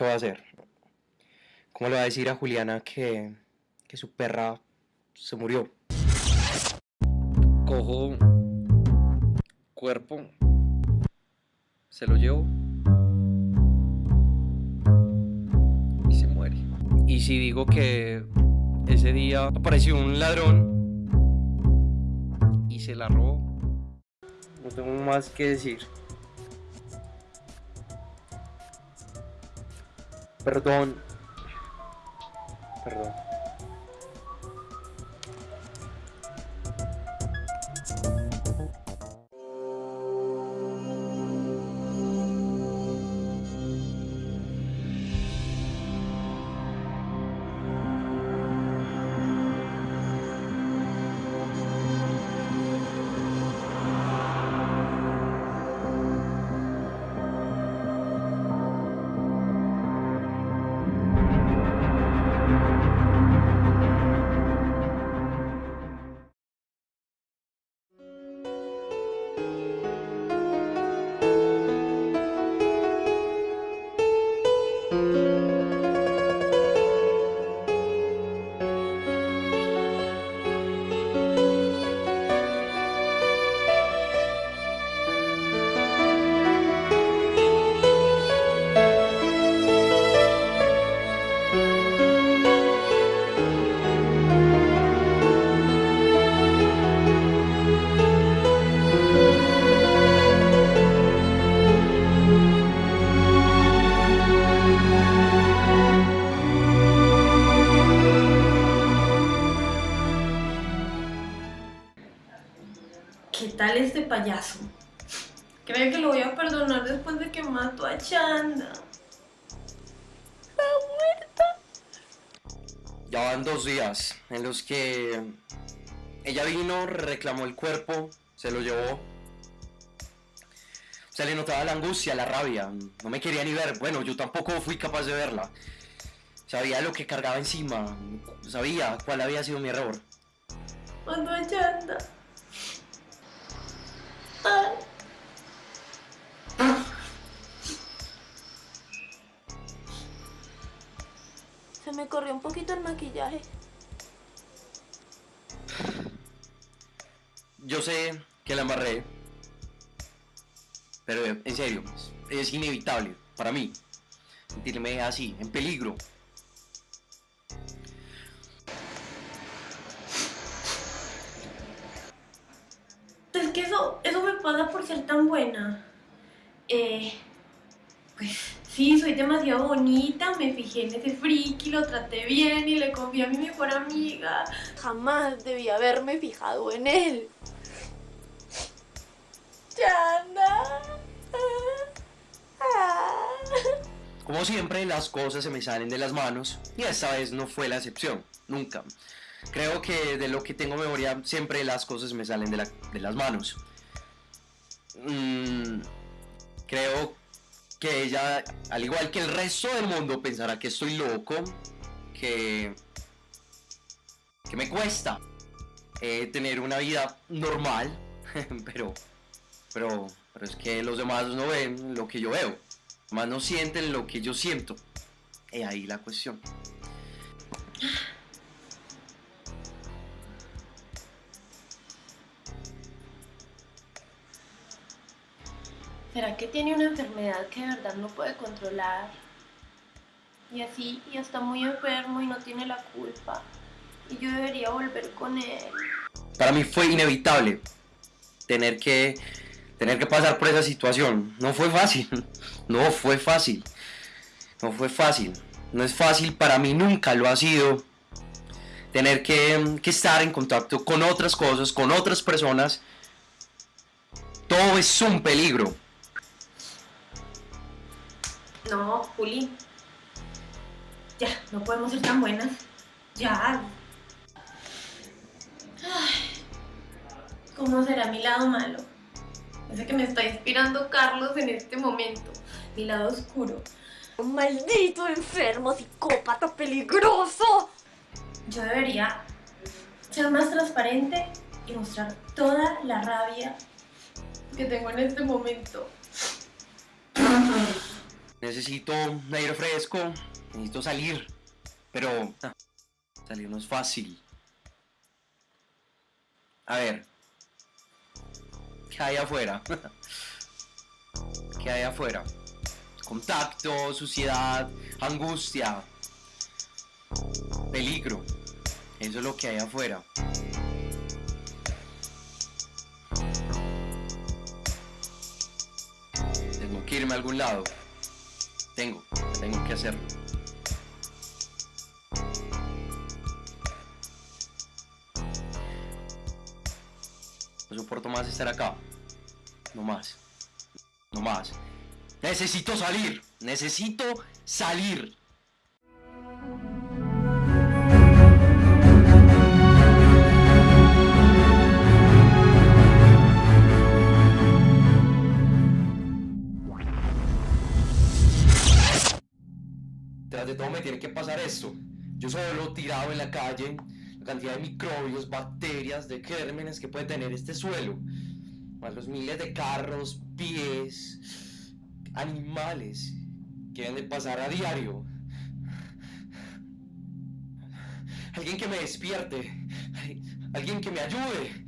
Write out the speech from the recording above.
¿qué va a hacer? ¿Cómo le va a decir a Juliana que, que su perra se murió? Cojo cuerpo, se lo llevo y se muere. Y si digo que ese día apareció un ladrón y se la robó, no tengo más que decir. Perdón. Perdón. Tal este payaso? Creo que lo voy a perdonar después de que mató a Chanda. La muerta. Ya van dos días en los que ella vino, reclamó el cuerpo, se lo llevó. Se le notaba la angustia, la rabia. No me quería ni ver. Bueno, yo tampoco fui capaz de verla. Sabía lo que cargaba encima. Sabía cuál había sido mi error. A Chanda. Se me corrió un poquito el maquillaje. Yo sé que la amarré. Pero en serio, es inevitable para mí sentirme así, en peligro. Que eso, eso me pasa por ser tan buena. Eh, pues sí, soy demasiado bonita, me fijé en ese friki, lo traté bien y le confié a mi mejor amiga. Jamás debí haberme fijado en él. Chana. Como siempre, las cosas se me salen de las manos y esta vez no fue la excepción, nunca. Creo que de lo que tengo memoria, siempre las cosas me salen de, la- de las manos. Mm, creo que ella, al igual que el resto del mundo, pensará que estoy loco, que, que me cuesta eh, tener una vida normal, pero, pero, pero es que los demás no ven lo que yo veo, más no sienten lo que yo siento. Y ahí la cuestión. ¿Será que tiene una enfermedad que de verdad no puede controlar? Y así, y está muy enfermo y no tiene la culpa. Y yo debería volver con él. Para mí fue inevitable tener que, tener que pasar por esa situación. No fue fácil, no fue fácil, no fue fácil. No es fácil, para mí nunca lo ha sido. Tener que, que estar en contacto con otras cosas, con otras personas. Todo es un peligro. No, Juli. Ya, no podemos ser tan buenas. Ya. Ay, ¿Cómo será mi lado malo? Ese que me está inspirando Carlos en este momento. Mi lado oscuro. Un maldito enfermo, psicópata peligroso. Yo debería ser más transparente y mostrar toda la rabia que tengo en este momento. Necesito aire fresco, necesito salir, pero ah, salir no es fácil. A ver, ¿qué hay afuera? ¿Qué hay afuera? Contacto, suciedad, angustia, peligro. Eso es lo que hay afuera. Tengo que irme a algún lado. Tengo, tengo que hacerlo. No soporto más estar acá. No más. No más. Necesito salir. Necesito salir. Esto. Yo solo tirado en la calle, la cantidad de microbios, bacterias, de gérmenes que puede tener este suelo, más los miles de carros, pies, animales que deben de pasar a diario. Alguien que me despierte, alguien que me ayude.